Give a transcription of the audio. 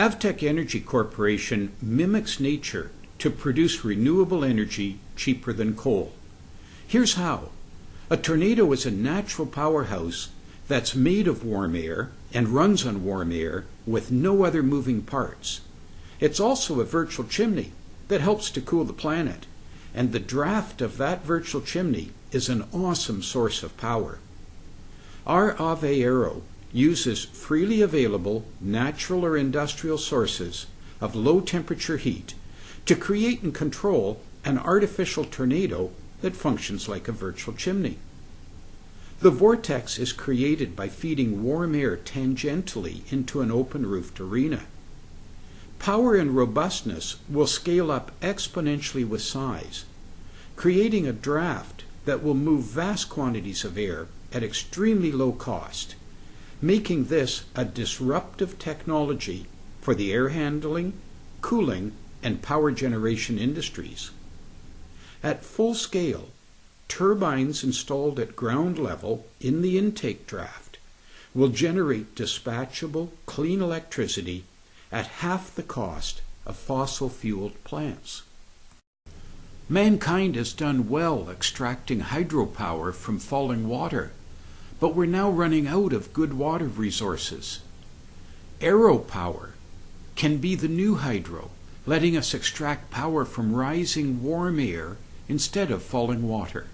AVEtec Energy Corporation mimics nature to produce renewable energy cheaper than coal. Here's how. A tornado is a natural powerhouse that's made of warm air and runs on warm air with no other moving parts. It's also a virtual chimney that helps to cool the planet, and the draft of that virtual chimney is an awesome source of power. Our Ave Aero uses freely available natural or industrial sources of low temperature heat to create and control an artificial tornado that functions like a virtual chimney. The vortex is created by feeding warm air tangentially into an open roofed arena. Power and robustness will scale up exponentially with size, creating a draft that will move vast quantities of air at extremely low cost, making this a disruptive technology for the air handling, cooling, and power generation industries. At full scale, turbines installed at ground level in the intake draft will generate dispatchable, clean electricity at half the cost of fossil fueled plants. Mankind has done well extracting hydropower from falling water, but we're now running out of good water resources. Aeropower can be the new hydro, letting us extract power from rising warm air instead of falling water.